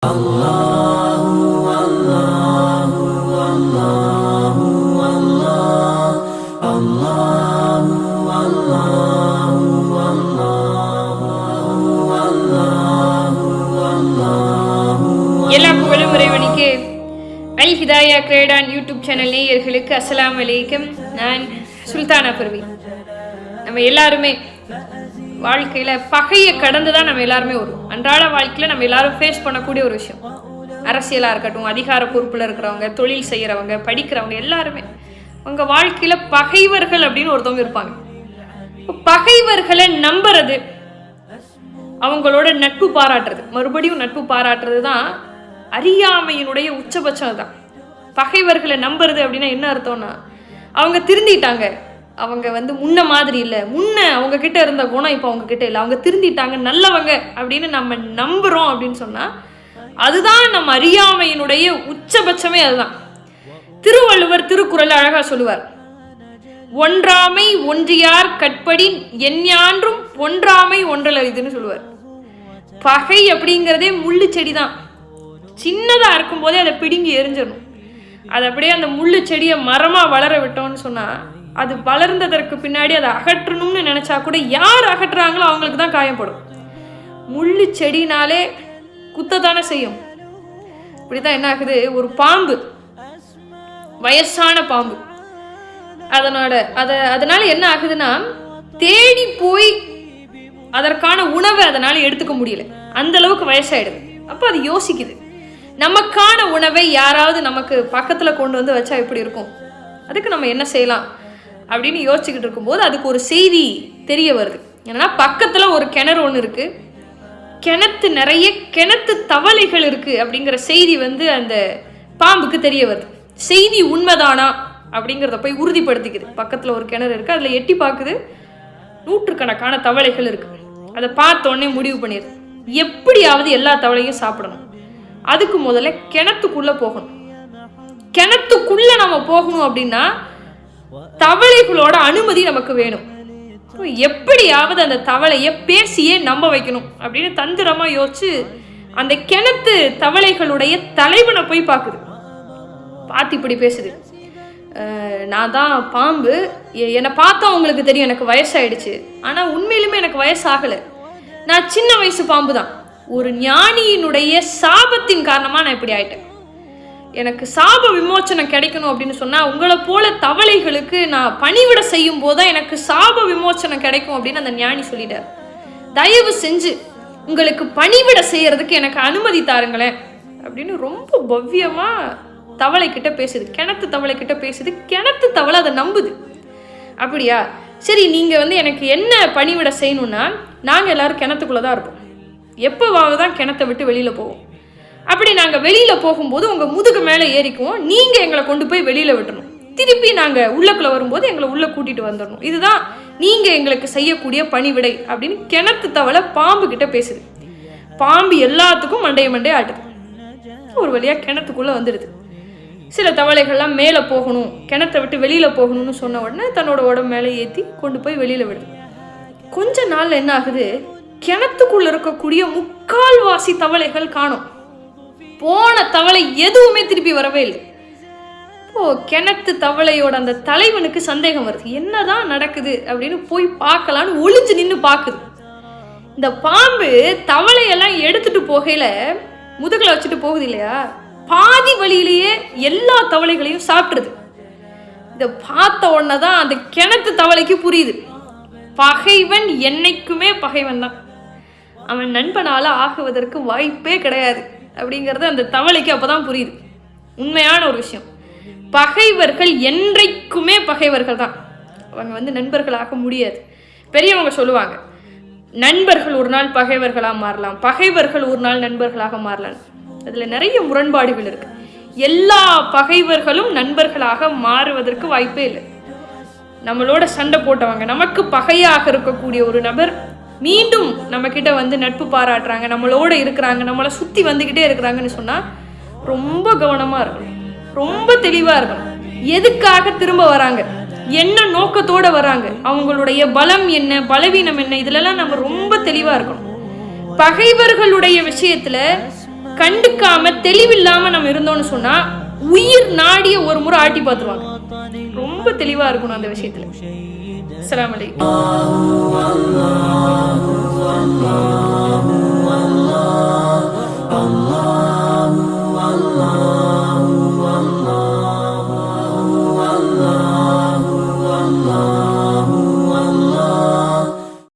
எல்லா புகழும் இறைவனுக்கு. அல் ஹிதாயா கிரேடான் யூடியூப் சேனல் நேயர்களுக்கு அஸ்லாம் அலைக்கம். நான் சுல்தானா பர்வி. நம்ம எல்லாருமே வாழ்க்கையில் பகையை கடந்து தான் நம்ம எல்லாருமே வரும் அன்றாட வாழ்க்கையில் நம்ம எல்லாரும் ஃபேஸ் பண்ணக்கூடிய ஒரு விஷயம். அரசியலாக இருக்கட்டும் அதிகார பொறுப்பில் இருக்கிறவங்க தொழில் செய்கிறவங்க படிக்கிறவங்க எல்லாருமே. அவங்க வாழ்க்கையில் பகைவர்கள் அப்படின்னு ஒருத்தவங்க இருப்பாங்க. பகைவர்களை நம்புறது அவங்களோட நட்பு பாராட்டுறது. மறுபடியும் நட்பு பாராட்டுறது தான் அறியாமையினுடைய உச்சபட்சம் தான் பகைவர்களை நம்புறது அப்படின்னா என்ன அர்த்தம்னா அவங்க திருந்திட்டாங்க. அவங்க வந்து முன்ன மாதிரி இல்லை. முன்ன அவங்க கிட்ட இருந்த குணம் இப்போ அவங்க கிட்ட இல்லை. அவங்க திருந்திட்டாங்க நல்லவங்க அப்படின்னு நம்ம நம்புறோம் அப்படின்னு சொன்னா அதுதான் நம்ம அறியாமையினுடைய உச்சபட்சமே அதுதான். திருவள்ளுவர் திருக்குறள் அழகா சொல்லுவார். ஒன்றாமை ஒன்றியார் கற்படி எஞ்ஞான்றும் ஒன்றாமை ஒன்றல் இதுன்னு சொல்லுவார். பகை அப்படிங்கிறதே முள்ளு செடி தான் சின்னதாக இருக்கும்போதே அதை பிடுங்கி எரிஞ்சிடணும் அது அப்படியே அந்த முள்ளு செடியை மரமாக வளர விட்டோம்னு சொன்னால் அது வளர்ந்ததற்கு பின்னாடி அதை அகற்றணும்னு நினச்சா கூட யார் அகற்றுறாங்களோ அவங்களுக்கு தான் காயப்படும் முள்ளு செடினாலே குத்தத்தானே செய்யும். இப்படி தான் என்ன ஆகுது? ஒரு பாம்பு வயசான பாம்பு. அதனோட அதை அதனால என்ன ஆகுதுன்னா தேடி போய் அதற்கான உணவை அதனால எடுத்துக்க முடியல. அந்த அளவுக்கு வயசாயிடுது. அப்போ அது யோசிக்குது. நமக்கான உணவை யாராவது நமக்கு பக்கத்தில் கொண்டு வந்து வச்சா எப்படி இருக்கும்? அதுக்கு நம்ம என்ன செய்யலாம்? அப்படின்னு யோசிச்சுக்கிட்டு இருக்கும்போது அதுக்கு ஒரு செய்தி தெரிய வருது. என்னன்னா பக்கத்தில் ஒரு கிணறு ஒன்று இருக்குது கிணத்து நிறைய கிணத்து தவளைகள் இருக்குது அப்படிங்கிற செய்தி வந்து அந்த பாம்புக்கு தெரிய வருது. செய்தி உண்மைதானா அப்படிங்கிறத போய் உறுதிப்படுத்திக்குது. பக்கத்தில் ஒரு கிணறு இருக்குது அதில் எட்டி பார்க்குது. நூற்றுக்கணக்கான தவளைகள் இருக்குது அதை பார்த்தோன்னே முடிவு பண்ணிடுது. எப்படியாவது எல்லா தவளையும் சாப்பிடணும். அதுக்கு முதல்ல கிணத்துக்குள்ள போகணும். கிணத்துக்குள்ள நம்ம போகணும் அப்படின்னா தவளைகளோட அனுமதி நமக்கு வேணும். எப்படியாவது அந்த தவளையை பேசியே நம்ப வைக்கணும் அப்படின்னு தந்திரமா யோசிச்சு அந்த கிணத்து தவளைகளுடைய தலைவனை போய் பார்க்குது. பார்த்து இப்படி பேசுது. நான் தான் பாம்பு. என்னை பார்த்தா உங்களுக்கு தெரியும் எனக்கு வயசாயிடுச்சு. ஆனால் உண்மையிலுமே எனக்கு வயசாகலை. நான் சின்ன வயசு பாம்பு தான் ஒரு ஞானியினுடைய சாபத்தின் காரணமாக நான் இப்படி ஆயிட்டேன். எனக்கு சாப விமோச்சனம் கிடைக்கணும் அப்படின்னு சொன்னால் உங்களை போல தவளைகளுக்கு நான் பணிவிட செய்யும் போதுதான் எனக்கு சாப விமோச்சனம் கிடைக்கும் அப்படின்னு அந்த ஞானி சொல்லிட்டார். தயவு செஞ்சு உங்களுக்கு பணிவிட செய்யறதுக்கு எனக்கு அனுமதி தாருங்களேன் அப்படின்னு ரொம்ப பவ்யமாக தவளை பேசுது. கிணத்து தவளை கிட்ட பேசுது. கிணத்து தவளை அதை நம்புது. அப்படியா? சரி நீங்கள் வந்து எனக்கு என்ன பணிவிட செய்யணும்னா நாங்கள் எல்லோரும் கிணத்துக்குள்ளே தான் இருப்போம். எப்போவாவது தான் கிணத்தை விட்டு வெளியில் போவோம். அப்படி நாங்கள் வெளியில் போகும்போது உங்கள் முதுகு மேலே ஏறிக்குவோம். நீங்கள் எங்களை கொண்டு போய் வெளியில் விட்டணும் திருப்பி நாங்கள் உள்ளக்குள்ளே வரும்போது எங்களை உள்ளே கூட்டிகிட்டு வந்துடணும். இதுதான் நீங்கள் எங்களுக்கு செய்யக்கூடிய பணிவிடை அப்படின்னு கிணத்து தவளை பாம்பு கிட்ட பேசுது. பாம்பு எல்லாத்துக்கும் மண்டைய மண்டைய ஆட்டுது. ஒரு வழியாக கிணத்துக்குள்ளே வந்துடுது சில தவளைகள்லாம் மேலே போகணும் கிணத்தை விட்டு வெளியில் போகணும்னு சொன்ன உடனே தன்னோட உடம்பு மேலே ஏற்றி கொண்டு போய் வெளியில் விடுது. கொஞ்ச நாள் என்ன ஆகுது? கிணத்துக்குள்ள இருக்கக்கூடிய முக்கால்வாசி தவளைகள் காணும். போன தவளை எதுவுமே திருப்பி வரவே இல்லை. இப்போ கிணத்து தவளையோட அந்த தலைவனுக்கு சந்தேகம் வருது. என்னதான் நடக்குது அப்படின்னு போய் பார்க்கலான்னு ஒளிஞ்சு நின்று பார்க்குது. இந்த பாம்பு தவளையெல்லாம் எடுத்துட்டு போகையில முதுகில் வச்சுட்டு போகுது இல்லையா? பாதி வழியிலேயே எல்லா தவளைகளையும் சாப்பிட்ருது இதை பார்த்த உடனே தான் அந்த கிணத்து தவளைக்கு புரியுது. பகைவன் என்னைக்குமே பகைவன் தான் அவன் நண்பனால் ஆகுவதற்கு வாய்ப்பே கிடையாது. அப்படிங்கிறது அந்த தவளைக்கு அப்போ தான் புரியுது. உண்மையான ஒரு விஷயம். பகைவர்கள் என்றைக்குமே பகைவர்கள் தான். அவங்க வந்து நண்பர்களாக முடியாது. பெரியவங்க சொல்லுவாங்க நண்பர்கள் ஒரு நாள் பகைவர்களாக மாறலாம் பகைவர்கள் ஒரு நாள் நண்பர்களாக மாறலாம். அதில் நிறைய முரண்பாடுகள் இருக்கு. எல்லா பகைவர்களும் நண்பர்களாக மாறுவதற்கு வாய்ப்பே இல்லை. நம்மளோட சண்டை போட்டவங்க நமக்கு பகையாக இருக்கக்கூடிய ஒரு நபர் மீண்டும் நம்ம கிட்ட வந்து நட்பு பாராட்டுறாங்க நம்மளோட இருக்கிறாங்க நம்மளை சுத்தி வந்துகிட்டே இருக்கிறாங்கன்னு சொன்னா ரொம்ப கவனமா இருக்கணும். ரொம்ப தெளிவா இருக்கணும். எதுக்காக திரும்ப வராங்க? என்ன நோக்கத்தோட வராங்க? அவங்களுடைய பலம் என்ன பலவீனம் என்ன? இதுலலாம் நம்ம ரொம்ப தெளிவா இருக்கணும். பகைவர்களுடைய விஷயத்துல கண்டுக்காம தெளிவில்லாம நம்ம இருந்தோம்னு சொன்னா உயிர் நாடிய ஒரு முறை ஆட்டி பார்த்துருவாங்க. ரொம்ப தெளிவாக இருக்கணும் அந்த விஷயத்தில். அஸ்லாம் வலைக்கம்